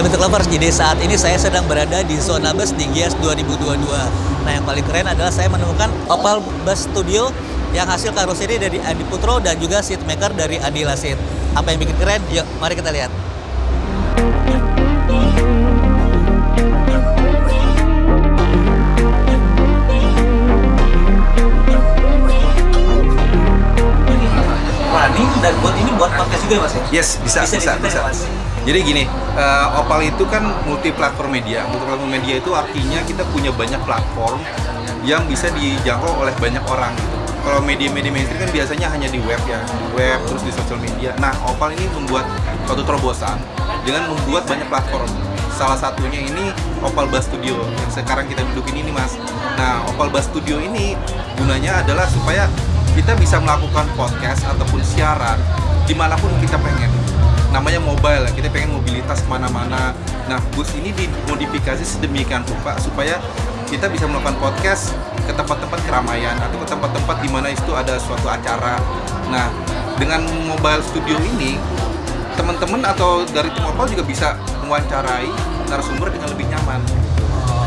Sobat Bentuk Lovers, jadi saat ini saya sedang berada di zona bus di Gias 2022. Nah yang paling keren adalah saya menemukan Opal Bus Studio yang hasil karoseri dari Adi Putro dan juga seat maker dari Adi Lasit. Apa yang bikin keren? Yuk, mari kita lihat. Running dan buat ini buat podcast juga ya, mas ya? Yes, bisa, bisa, bisa. diceritain, Mas? Jadi gini, uh, Opal itu kan multi platform media. Multi platform media itu artinya kita punya banyak platform yang bisa dijangkau oleh banyak orang. gitu. Kalau media-media mainstream kan biasanya hanya di web ya, di web terus di sosial media. Nah, Opal ini membuat suatu terobosan dengan membuat banyak platform. Salah satunya ini Opal Bus Studio yang sekarang kita dudukin ini, Mas. Nah, Opal Bus Studio ini gunanya adalah supaya kita bisa melakukan podcast ataupun siaran di mana pun kita pengen namanya mobile kita pengen mobilitas ke mana-mana. Nah bus ini dimodifikasi sedemikian rupa supaya kita bisa melakukan podcast ke tempat-tempat keramaian atau ke tempat-tempat di mana itu ada suatu acara. Nah dengan mobile studio ini teman-teman atau dari tim Opal juga bisa mewawancarai narasumber dengan lebih nyaman.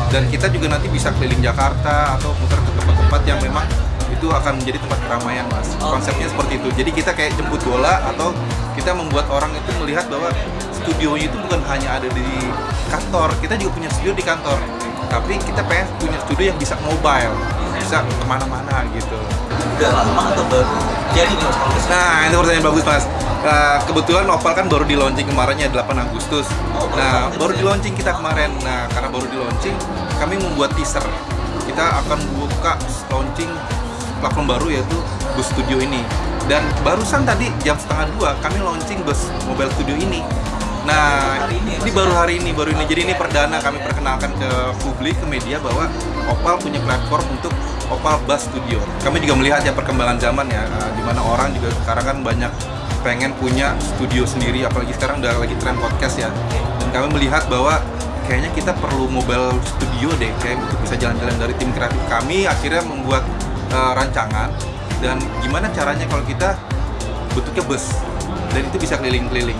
Dan kita juga nanti bisa keliling Jakarta atau muter ke tempat-tempat yang memang itu akan menjadi tempat keramaian mas konsepnya seperti itu jadi kita kayak jemput bola atau kita membuat orang itu melihat bahwa studionya itu bukan hanya ada di kantor kita juga punya studio di kantor tapi kita pengen punya studio yang bisa mobile bisa ke mana-mana gitu Udah lama atau baru? Jadi nih Nah, itu pertanyaan bagus, Mas. Nah, kebetulan Opal kan baru di launching kemarin ya 8 Agustus. Oh, Nah, baru di launching kita kemarin. Nah, karena baru di launching, kami membuat teaser. Kita akan buka launching platform baru yaitu Bus Studio ini. Dan barusan tadi jam setengah dua kami launching bus mobile studio ini. Nah, Hari ini ya, ini baru hari ini, baru ini. Jadi ini perdana kami perkenalkan ke publik, ke media bahwa Opal punya platform untuk Opal Bus Studio. Kami juga melihat ya perkembangan zaman ya, eh, di mana orang juga sekarang kan banyak pengen punya studio sendiri, apalagi sekarang udah lagi tren podcast ya. Dan kami melihat bahwa kayaknya kita perlu mobile studio deh, kayak untuk bisa jalan-jalan dari tim kreatif kami akhirnya membuat eh, rancangan dan gimana caranya kalau kita bentuknya bus dan itu bisa keliling-keliling.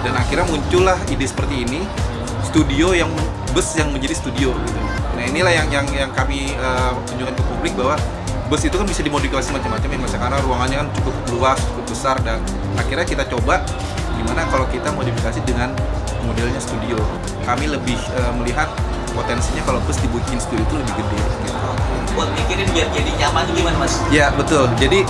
Dan akhirnya muncullah ide seperti ini studio yang bus yang menjadi studio gitu. Nah inilah yang yang yang kami uh, tunjukkan ke publik bahwa bus itu kan bisa dimodifikasi macam-macam ya mas karena ruangannya kan cukup luas cukup besar dan akhirnya kita coba gimana kalau kita modifikasi dengan modelnya studio. Kami lebih uh, melihat potensinya kalau bus dibikin studio itu lebih gede gitu. buat mikirin biar jadi nyaman tuh gimana mas? Ya betul. Jadi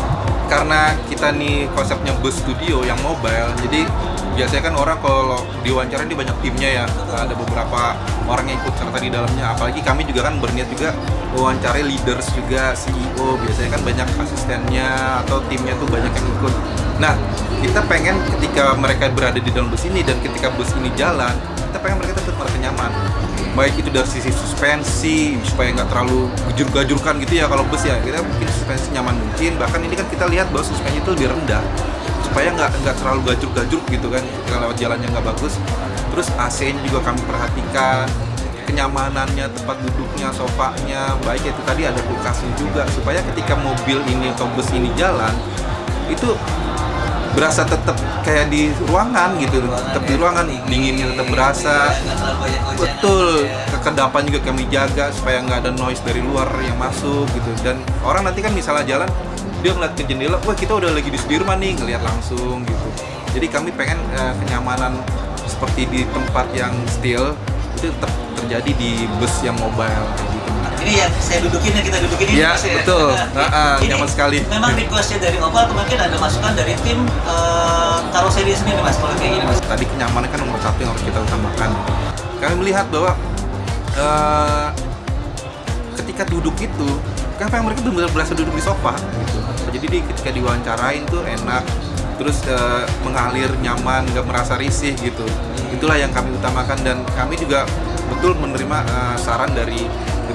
karena kita nih konsepnya bus studio yang mobile, jadi biasanya kan orang kalau diwawancara ini banyak timnya ya, ada beberapa orang yang ikut serta di dalamnya. Apalagi kami juga kan berniat juga wawancarai leaders juga CEO. Biasanya kan banyak asistennya atau timnya tuh banyak yang ikut. Nah kita pengen ketika mereka berada di dalam bus ini dan ketika bus ini jalan, kita pengen mereka tetap merasa nyaman. Baik itu dari sisi suspensi supaya nggak terlalu gejur-gajurkan gitu ya kalau bus ya. Kita bikin suspensi nyaman mungkin. Bahkan ini kan kita lihat bahwa suspensi itu lebih rendah. Supaya nggak nggak terlalu gajur-gajur gitu kan. Ketika lewat jalannya nggak bagus. Terus AC-nya juga kami perhatikan. Kenyamanannya tempat duduknya sofanya. Baik itu tadi ada kulkasnya juga. Supaya ketika mobil ini atau bus ini jalan itu berasa tetap kayak di ruangan gitu tetap di ruangan dinginnya tetap berasa. Betul, kekedapan juga kami jaga supaya nggak ada noise dari luar yang masuk gitu. Dan orang nanti kan misalnya jalan, dia ngeliat ke jendela, wah kita udah lagi di Sudirman nih, ngeliat langsung gitu. Jadi kami pengen eh, kenyamanan seperti di tempat yang still itu tetap terjadi di bus yang mobile. Ini yang saya dudukin yang kita dudukin ini Mas, ya? betul. Ah, ah, Ini nyaman sekali. Memang requestnya dari Opal atau mungkin ada masukan dari tim eh, karoseri sendiri mas kalau kayak gini mas. Tadi kenyamanan kan nomor satu yang harus kita utamakan. Kami melihat bahwa eh, ketika duduk itu, kan yang mereka benar-benar berasa duduk di sofa gitu. Jadi di, ketika diwawancarain tuh enak, terus eh, mengalir nyaman, nggak merasa risih gitu. Itulah yang kami utamakan dan kami juga betul menerima eh, saran dari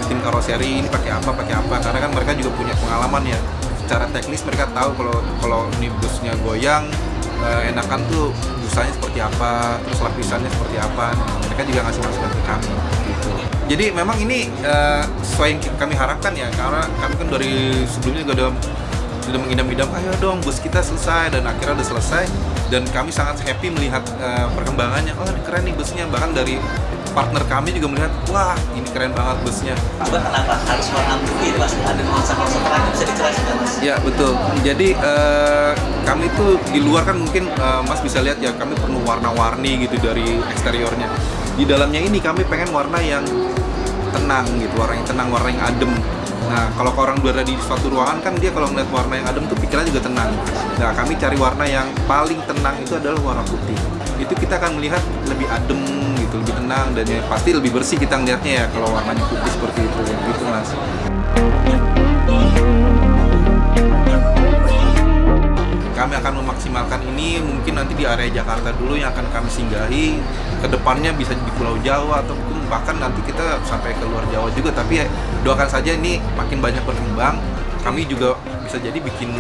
tim karoseri ini pakai apa, pakai apa karena kan mereka juga punya pengalaman ya. Secara teknis mereka tahu kalau kalau ini goyang eh, enakan tuh busanya seperti apa, terus lapisannya seperti apa. Mereka juga ngasih masukan ke kami gitu. Jadi memang ini eh, sesuai yang kami harapkan ya, karena kami kan dari sebelumnya juga udah sudah mengidam-idam ayo dong bus kita selesai dan akhirnya udah selesai dan kami sangat happy melihat eh, perkembangannya oh keren nih busnya bahkan dari partner kami juga melihat wah ini keren banget busnya Coba kenapa harus warna putih mas? Ada konsep-konsep terang bisa dijelaskan mas? Ya betul. Jadi eh, kami tuh di luar kan mungkin eh, Mas bisa lihat ya kami penuh warna-warni gitu dari eksteriornya. Di dalamnya ini kami pengen warna yang tenang gitu, warna yang tenang, warna yang adem. Nah kalau orang berada di suatu ruangan kan dia kalau ngeliat warna yang adem tuh pikirannya juga tenang. Nah kami cari warna yang paling tenang itu adalah warna putih. Itu kita akan melihat lebih adem tenang dan ya pasti lebih bersih kita ngeliatnya ya kalau warnanya putih seperti itu gitu mas. kami akan memaksimalkan ini mungkin nanti di area Jakarta dulu yang akan kami singgahi. Ke depannya bisa di Pulau Jawa atau mungkin bahkan nanti kita sampai ke luar Jawa juga. Tapi ya, doakan saja ini makin banyak berkembang. Kami juga bisa jadi bikin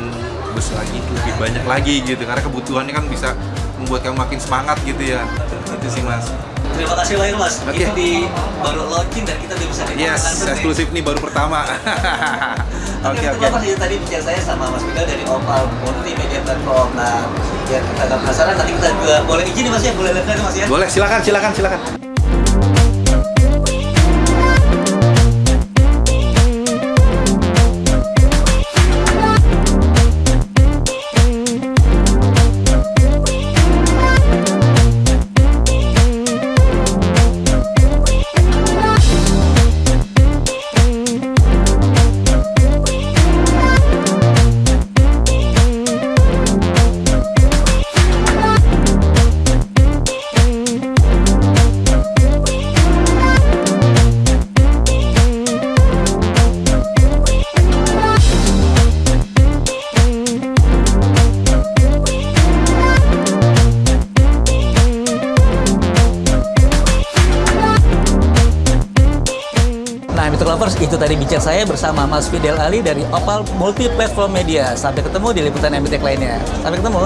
bus lagi lebih banyak lagi gitu. Karena kebutuhannya kan bisa membuat kami makin semangat gitu ya itu sih mas Terima kasih banyak mas. Oke. Ini di baru launching dan kita udah bisa yes nih. eksklusif nih baru pertama Oke, oke oke Mas tadi bicara saya sama Mas Miguel dari Opal Multimedia Platform. Nah, biar kita agak penasaran, nanti kita juga boleh izin nih Mas ya, boleh lihat Mas ya. boleh silakan silakan silakan Nah, Mitra Lovers, itu tadi bincang saya bersama Mas Fidel Ali dari Opal Multi Platform Media. Sampai ketemu di liputan MBTech lainnya. Sampai ketemu.